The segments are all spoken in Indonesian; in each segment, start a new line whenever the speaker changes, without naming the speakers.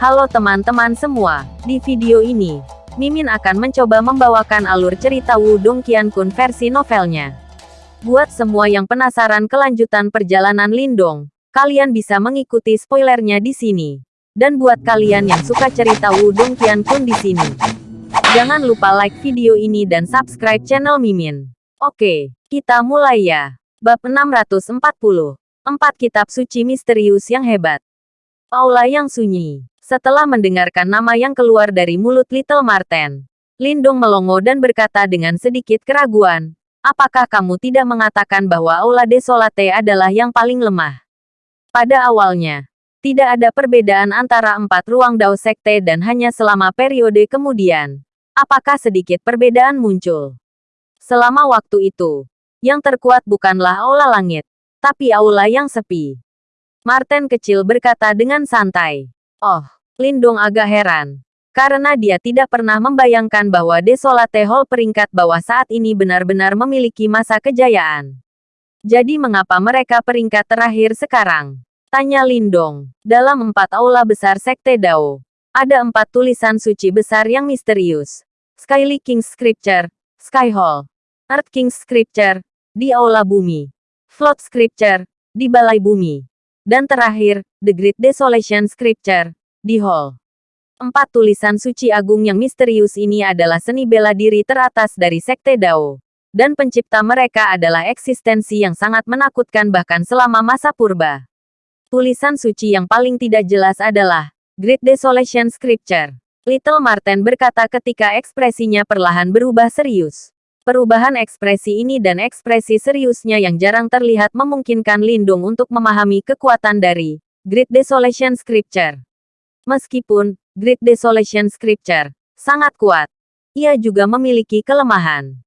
Halo teman-teman semua, di video ini, Mimin akan mencoba membawakan alur cerita Wudong Qiankun versi novelnya. Buat semua yang penasaran kelanjutan perjalanan Lindong, kalian bisa mengikuti spoilernya di sini. Dan buat kalian yang suka cerita Wudong Qiankun di sini, jangan lupa like video ini dan subscribe channel Mimin. Oke, kita mulai ya. Bab 640. Empat kitab suci misterius yang hebat. Aula yang sunyi. Setelah mendengarkan nama yang keluar dari mulut Little Marten, Lindung melongo dan berkata dengan sedikit keraguan, Apakah kamu tidak mengatakan bahwa Aula Desolate adalah yang paling lemah? Pada awalnya, tidak ada perbedaan antara empat ruang Dao Sekte dan hanya selama periode kemudian. Apakah sedikit perbedaan muncul? Selama waktu itu, yang terkuat bukanlah Aula Langit, tapi Aula yang sepi. Martin kecil berkata dengan santai. Oh, Lindung agak heran. Karena dia tidak pernah membayangkan bahwa Desolate Hall peringkat bawah saat ini benar-benar memiliki masa kejayaan. Jadi mengapa mereka peringkat terakhir sekarang? Tanya Lindong. Dalam empat aula besar Sekte Dao, ada empat tulisan suci besar yang misterius. Skyly King's Scripture, Sky Hall, Earth King's Scripture, di Aula Bumi, Float Scripture, di Balai Bumi, dan terakhir, The Great Desolation Scripture, di hall. Empat tulisan suci agung yang misterius ini adalah seni bela diri teratas dari Sekte Dao. Dan pencipta mereka adalah eksistensi yang sangat menakutkan bahkan selama masa purba. Tulisan suci yang paling tidak jelas adalah Great Desolation Scripture. Little Martin berkata ketika ekspresinya perlahan berubah serius. Perubahan ekspresi ini dan ekspresi seriusnya yang jarang terlihat memungkinkan Lindung untuk memahami kekuatan dari Great Desolation Scripture. Meskipun Great Desolation Scripture sangat kuat, ia juga memiliki kelemahan.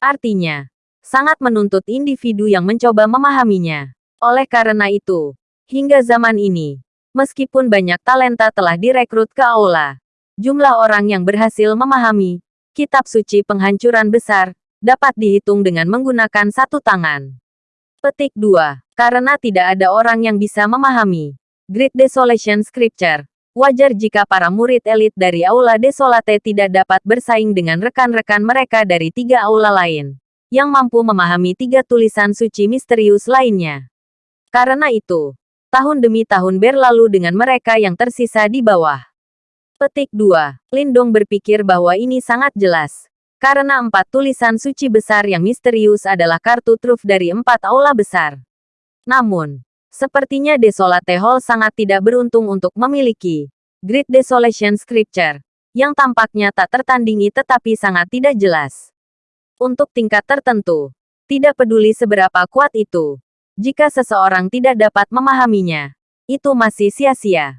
Artinya, sangat menuntut individu yang mencoba memahaminya. Oleh karena itu, hingga zaman ini, meskipun banyak talenta telah direkrut ke aula, jumlah orang yang berhasil memahami kitab suci penghancuran besar dapat dihitung dengan menggunakan satu tangan. Petik 2. Karena tidak ada orang yang bisa memahami Great Desolation Scripture, Wajar jika para murid elit dari Aula Desolate tidak dapat bersaing dengan rekan-rekan mereka dari tiga aula lain, yang mampu memahami tiga tulisan suci misterius lainnya. Karena itu, tahun demi tahun berlalu dengan mereka yang tersisa di bawah. Petik 2. Lindong berpikir bahwa ini sangat jelas. Karena empat tulisan suci besar yang misterius adalah kartu truf dari empat aula besar. Namun, Sepertinya Desolate Hall sangat tidak beruntung untuk memiliki Great Desolation Scripture, yang tampaknya tak tertandingi tetapi sangat tidak jelas. Untuk tingkat tertentu, tidak peduli seberapa kuat itu, jika seseorang tidak dapat memahaminya, itu masih sia-sia.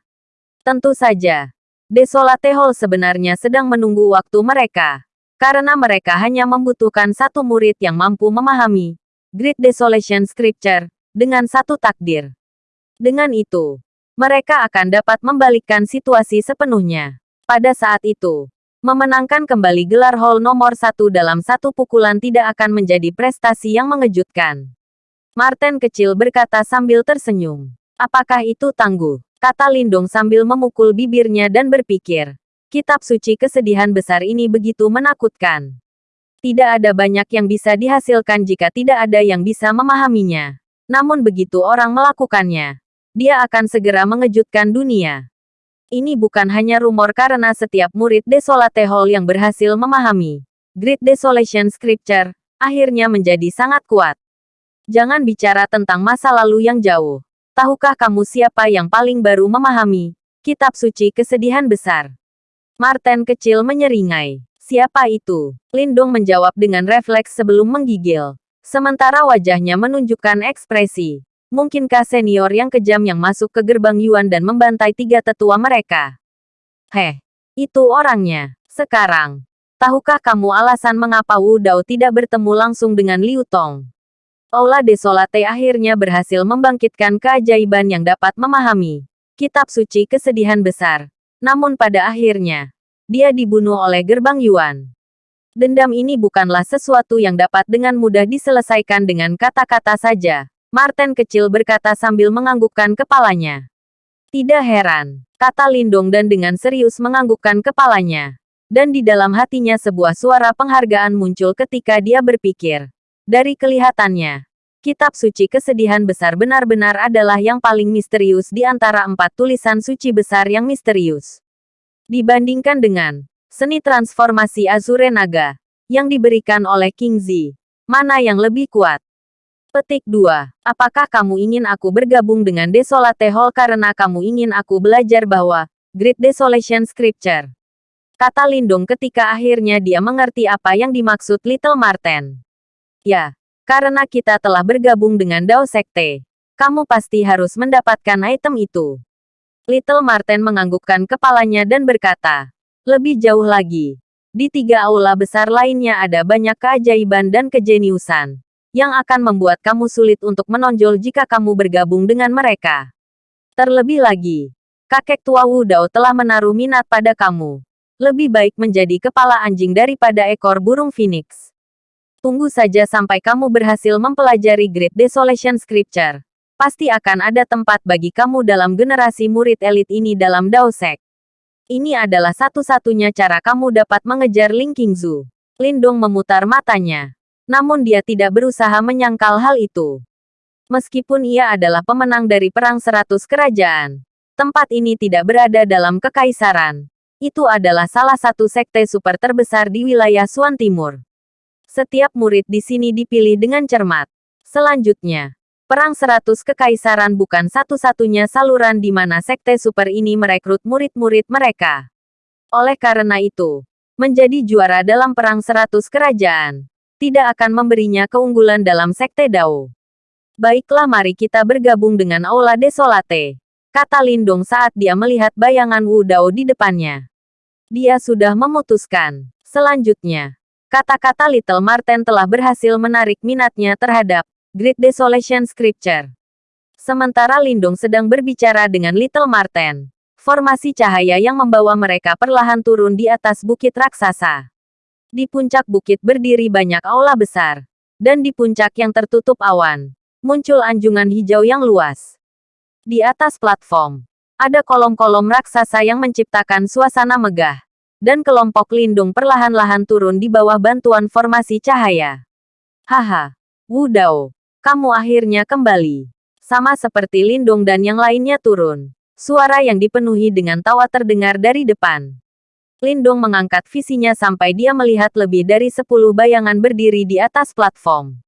Tentu saja, Desolate Hall sebenarnya sedang menunggu waktu mereka, karena mereka hanya membutuhkan satu murid yang mampu memahami Great Desolation Scripture, dengan satu takdir. Dengan itu, mereka akan dapat membalikkan situasi sepenuhnya. Pada saat itu, memenangkan kembali gelar Hall nomor satu dalam satu pukulan tidak akan menjadi prestasi yang mengejutkan. Martin kecil berkata sambil tersenyum. Apakah itu tangguh? Kata Lindung sambil memukul bibirnya dan berpikir. Kitab suci kesedihan besar ini begitu menakutkan. Tidak ada banyak yang bisa dihasilkan jika tidak ada yang bisa memahaminya. Namun begitu orang melakukannya, dia akan segera mengejutkan dunia. Ini bukan hanya rumor karena setiap murid Desolate Hall yang berhasil memahami Great Desolation Scripture, akhirnya menjadi sangat kuat. Jangan bicara tentang masa lalu yang jauh. Tahukah kamu siapa yang paling baru memahami kitab suci kesedihan besar? Martin kecil menyeringai. Siapa itu? Lindung menjawab dengan refleks sebelum menggigil. Sementara wajahnya menunjukkan ekspresi. Mungkinkah senior yang kejam yang masuk ke gerbang Yuan dan membantai tiga tetua mereka? Heh, itu orangnya. Sekarang, tahukah kamu alasan mengapa Wu Dao tidak bertemu langsung dengan Liu Tong? Aula Desolate akhirnya berhasil membangkitkan keajaiban yang dapat memahami kitab suci kesedihan besar. Namun pada akhirnya, dia dibunuh oleh gerbang Yuan. Dendam ini bukanlah sesuatu yang dapat dengan mudah diselesaikan dengan kata-kata saja. Martin kecil berkata sambil menganggukkan kepalanya. Tidak heran, Kata Lindong dan dengan serius menganggukkan kepalanya. Dan di dalam hatinya sebuah suara penghargaan muncul ketika dia berpikir. Dari kelihatannya, kitab suci kesedihan besar benar-benar adalah yang paling misterius di antara empat tulisan suci besar yang misterius. Dibandingkan dengan seni transformasi Azure Naga yang diberikan oleh King Zi, mana yang lebih kuat? Petik 2. Apakah kamu ingin aku bergabung dengan Desolate Hall karena kamu ingin aku belajar bahwa Great Desolation Scripture? Kata Lindung ketika akhirnya dia mengerti apa yang dimaksud Little Marten. Ya, karena kita telah bergabung dengan Dao Sekte. Kamu pasti harus mendapatkan item itu. Little Marten menganggukkan kepalanya dan berkata, lebih jauh lagi. Di tiga aula besar lainnya ada banyak keajaiban dan kejeniusan yang akan membuat kamu sulit untuk menonjol jika kamu bergabung dengan mereka. Terlebih lagi, kakek tua Wu Dao telah menaruh minat pada kamu. Lebih baik menjadi kepala anjing daripada ekor burung phoenix. Tunggu saja sampai kamu berhasil mempelajari Great Desolation Scripture. Pasti akan ada tempat bagi kamu dalam generasi murid elit ini dalam Dao Sek. Ini adalah satu-satunya cara kamu dapat mengejar Ling Qingzu. Lindong memutar matanya namun dia tidak berusaha menyangkal hal itu. Meskipun ia adalah pemenang dari Perang Seratus Kerajaan, tempat ini tidak berada dalam kekaisaran. Itu adalah salah satu sekte super terbesar di wilayah Suan Timur. Setiap murid di sini dipilih dengan cermat. Selanjutnya, Perang Seratus Kekaisaran bukan satu-satunya saluran di mana sekte super ini merekrut murid-murid mereka. Oleh karena itu, menjadi juara dalam Perang Seratus Kerajaan tidak akan memberinya keunggulan dalam Sekte Dao. Baiklah mari kita bergabung dengan Aula Desolate. Kata Lindong saat dia melihat bayangan Wu Dao di depannya. Dia sudah memutuskan. Selanjutnya, kata-kata Little Marten telah berhasil menarik minatnya terhadap Great Desolation Scripture. Sementara Lindong sedang berbicara dengan Little Marten, formasi cahaya yang membawa mereka perlahan turun di atas bukit raksasa. Di puncak bukit berdiri banyak aula besar. Dan di puncak yang tertutup awan, muncul anjungan hijau yang luas. Di atas platform, ada kolom-kolom raksasa yang menciptakan suasana megah. Dan kelompok lindung perlahan-lahan turun di bawah bantuan formasi cahaya. Haha, Wu Dao, kamu akhirnya kembali. Sama seperti Lindung dan yang lainnya turun. Suara yang dipenuhi dengan tawa terdengar dari depan. Lindung mengangkat visinya sampai dia melihat lebih dari sepuluh bayangan berdiri di atas platform.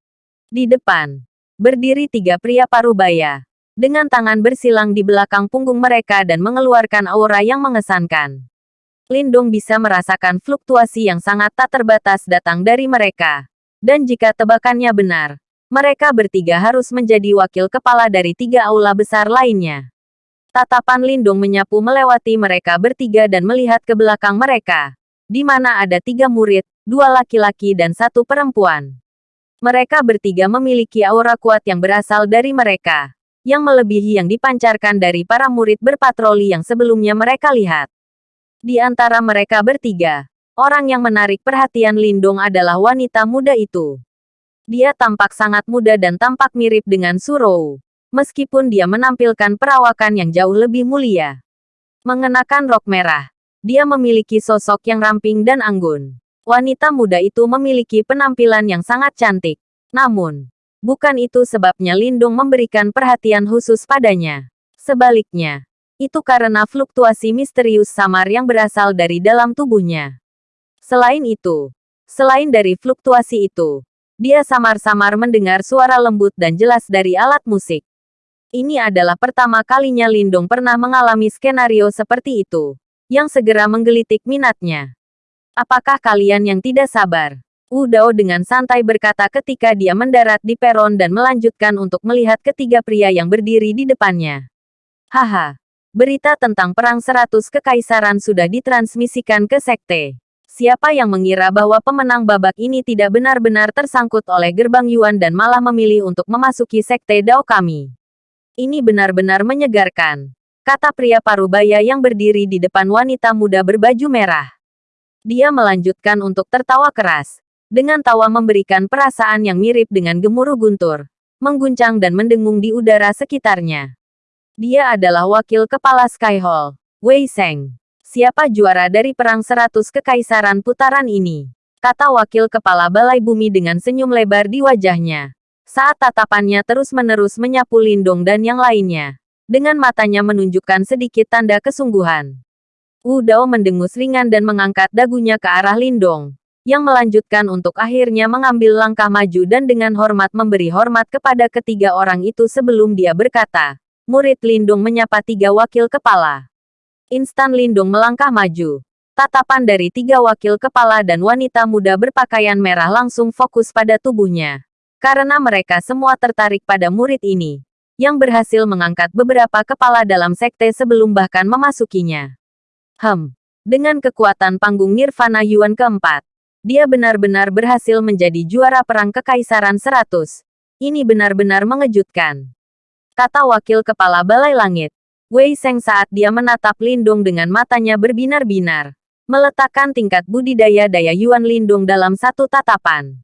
Di depan, berdiri tiga pria parubaya, dengan tangan bersilang di belakang punggung mereka dan mengeluarkan aura yang mengesankan. Lindung bisa merasakan fluktuasi yang sangat tak terbatas datang dari mereka. Dan jika tebakannya benar, mereka bertiga harus menjadi wakil kepala dari tiga aula besar lainnya. Tatapan Lindung menyapu melewati mereka bertiga dan melihat ke belakang mereka. Di mana ada tiga murid, dua laki-laki dan satu perempuan. Mereka bertiga memiliki aura kuat yang berasal dari mereka. Yang melebihi yang dipancarkan dari para murid berpatroli yang sebelumnya mereka lihat. Di antara mereka bertiga, orang yang menarik perhatian Lindung adalah wanita muda itu. Dia tampak sangat muda dan tampak mirip dengan Surou meskipun dia menampilkan perawakan yang jauh lebih mulia. Mengenakan rok merah, dia memiliki sosok yang ramping dan anggun. Wanita muda itu memiliki penampilan yang sangat cantik. Namun, bukan itu sebabnya Lindung memberikan perhatian khusus padanya. Sebaliknya, itu karena fluktuasi misterius samar yang berasal dari dalam tubuhnya. Selain itu, selain dari fluktuasi itu, dia samar-samar mendengar suara lembut dan jelas dari alat musik. Ini adalah pertama kalinya Lindong pernah mengalami skenario seperti itu, yang segera menggelitik minatnya. Apakah kalian yang tidak sabar? Wu Dao dengan santai berkata ketika dia mendarat di peron dan melanjutkan untuk melihat ketiga pria yang berdiri di depannya. Haha, berita tentang Perang Seratus Kekaisaran sudah ditransmisikan ke Sekte. Siapa yang mengira bahwa pemenang babak ini tidak benar-benar tersangkut oleh gerbang Yuan dan malah memilih untuk memasuki Sekte Dao kami? Ini benar-benar menyegarkan. Kata pria parubaya yang berdiri di depan wanita muda berbaju merah. Dia melanjutkan untuk tertawa keras. Dengan tawa memberikan perasaan yang mirip dengan gemuruh guntur. Mengguncang dan mendengung di udara sekitarnya. Dia adalah wakil kepala Sky Hall. Wei Seng. Siapa juara dari Perang Seratus Kekaisaran putaran ini? Kata wakil kepala balai bumi dengan senyum lebar di wajahnya. Saat tatapannya terus-menerus menyapu Lindong dan yang lainnya. Dengan matanya menunjukkan sedikit tanda kesungguhan. Wu Dao mendengus ringan dan mengangkat dagunya ke arah Lindong yang melanjutkan untuk akhirnya mengambil langkah maju dan dengan hormat memberi hormat kepada ketiga orang itu sebelum dia berkata, murid Lindung menyapa tiga wakil kepala. Instan Lindung melangkah maju. Tatapan dari tiga wakil kepala dan wanita muda berpakaian merah langsung fokus pada tubuhnya. Karena mereka semua tertarik pada murid ini, yang berhasil mengangkat beberapa kepala dalam sekte sebelum bahkan memasukinya. Hem, dengan kekuatan panggung Nirvana Yuan keempat, dia benar-benar berhasil menjadi juara perang kekaisaran seratus. Ini benar-benar mengejutkan. Kata wakil kepala Balai Langit. Wei Seng saat dia menatap Lindung dengan matanya berbinar-binar. Meletakkan tingkat budidaya daya Yuan Lindung dalam satu tatapan.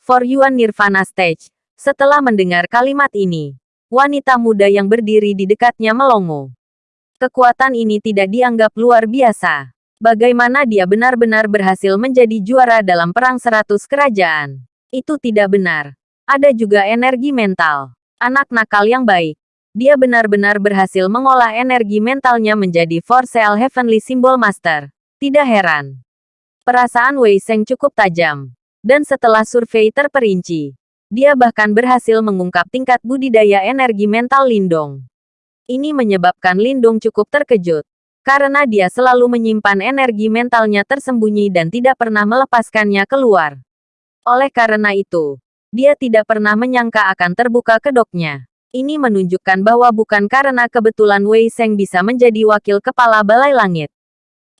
For Yuan Nirvana Stage. Setelah mendengar kalimat ini, wanita muda yang berdiri di dekatnya melongo. Kekuatan ini tidak dianggap luar biasa. Bagaimana dia benar-benar berhasil menjadi juara dalam perang seratus kerajaan? Itu tidak benar. Ada juga energi mental. Anak nakal yang baik. Dia benar-benar berhasil mengolah energi mentalnya menjadi For Sale Heavenly Symbol Master. Tidak heran. Perasaan Wei Seng cukup tajam. Dan setelah survei terperinci, dia bahkan berhasil mengungkap tingkat budidaya energi mental Lindong. Ini menyebabkan Lindong cukup terkejut karena dia selalu menyimpan energi mentalnya tersembunyi dan tidak pernah melepaskannya keluar. Oleh karena itu, dia tidak pernah menyangka akan terbuka kedoknya. Ini menunjukkan bahwa bukan karena kebetulan Wei Seng bisa menjadi wakil kepala Balai Langit.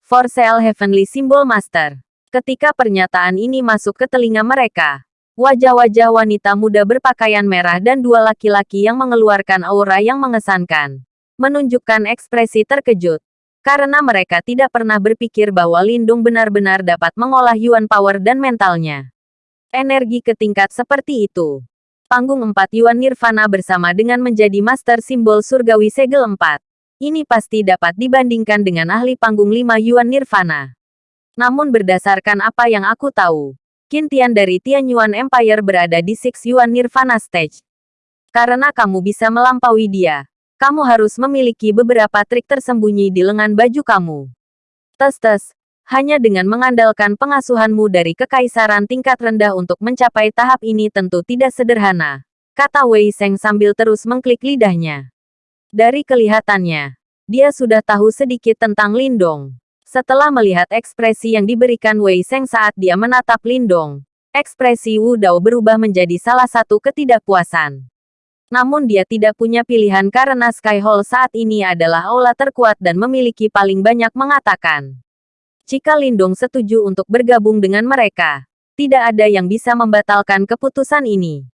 For Sale Heavenly Symbol Master. Ketika pernyataan ini masuk ke telinga mereka, wajah-wajah wanita muda berpakaian merah dan dua laki-laki yang mengeluarkan aura yang mengesankan, menunjukkan ekspresi terkejut karena mereka tidak pernah berpikir bahwa Lindung benar-benar dapat mengolah Yuan Power dan mentalnya. Energi ke tingkat seperti itu. Panggung 4 Yuan Nirvana bersama dengan menjadi Master Simbol Surgawi Segel 4. Ini pasti dapat dibandingkan dengan ahli panggung 5 Yuan Nirvana. Namun berdasarkan apa yang aku tahu, Qin Tian dari Tian Yuan Empire berada di Six Yuan Nirvana Stage. Karena kamu bisa melampaui dia, kamu harus memiliki beberapa trik tersembunyi di lengan baju kamu. Tes-tes, hanya dengan mengandalkan pengasuhanmu dari kekaisaran tingkat rendah untuk mencapai tahap ini tentu tidak sederhana, kata Wei Seng sambil terus mengklik lidahnya. Dari kelihatannya, dia sudah tahu sedikit tentang Lindong. Setelah melihat ekspresi yang diberikan Wei Seng saat dia menatap Lindong, ekspresi Wu Dao berubah menjadi salah satu ketidakpuasan. Namun dia tidak punya pilihan karena Sky Hall saat ini adalah aula terkuat dan memiliki paling banyak mengatakan. Jika Lindung setuju untuk bergabung dengan mereka, tidak ada yang bisa membatalkan keputusan ini.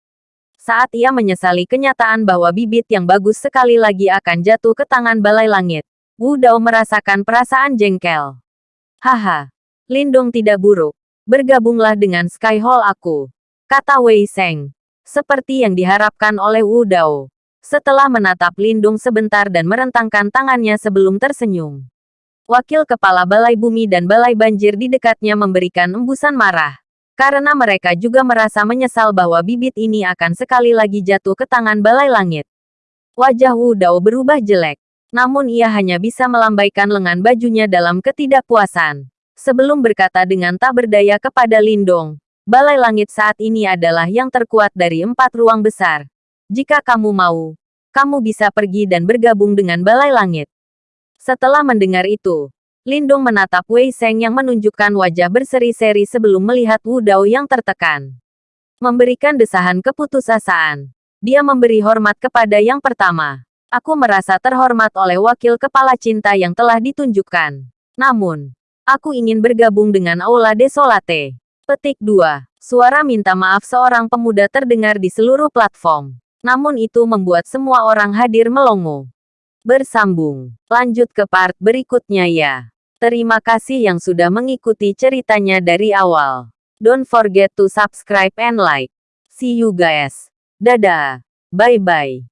Saat ia menyesali kenyataan bahwa bibit yang bagus sekali lagi akan jatuh ke tangan balai langit, Wu Dao merasakan perasaan jengkel. Haha, Lindung tidak buruk. Bergabunglah dengan Sky Hall aku. Kata Wei Seng seperti yang diharapkan oleh Wu Dao. Setelah menatap Lindung sebentar dan merentangkan tangannya sebelum tersenyum. Wakil Kepala Balai Bumi dan Balai Banjir di dekatnya memberikan embusan marah. Karena mereka juga merasa menyesal bahwa bibit ini akan sekali lagi jatuh ke tangan Balai Langit. Wajah Wu Dao berubah jelek. Namun ia hanya bisa melambaikan lengan bajunya dalam ketidakpuasan. Sebelum berkata dengan tak berdaya kepada Lindong, Balai Langit saat ini adalah yang terkuat dari empat ruang besar. Jika kamu mau, kamu bisa pergi dan bergabung dengan Balai Langit. Setelah mendengar itu, Lindong menatap Wei Seng yang menunjukkan wajah berseri-seri sebelum melihat Wu Dao yang tertekan. Memberikan desahan keputusasaan. Dia memberi hormat kepada yang pertama. Aku merasa terhormat oleh wakil kepala cinta yang telah ditunjukkan. Namun, aku ingin bergabung dengan Aula Desolate. Petik 2. Suara minta maaf seorang pemuda terdengar di seluruh platform. Namun itu membuat semua orang hadir melongo. Bersambung. Lanjut ke part berikutnya ya. Terima kasih yang sudah mengikuti ceritanya dari awal. Don't forget to subscribe and like. See you guys. Dadah. Bye-bye.